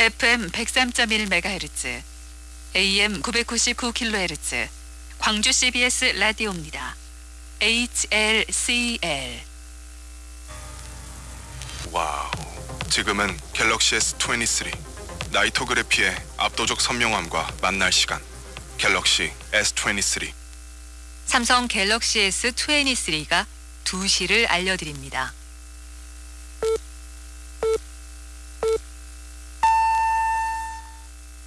FM 103.1MHz, AM 999kHz, 광주 CBS 라디오입니다. HLCL. Wow. 지금은 갤럭시 S23 Nightography의 압도적 선명함과 만날 시간. 갤럭시 S23. 삼성 갤럭시 S23가 2시를 알려드립니다.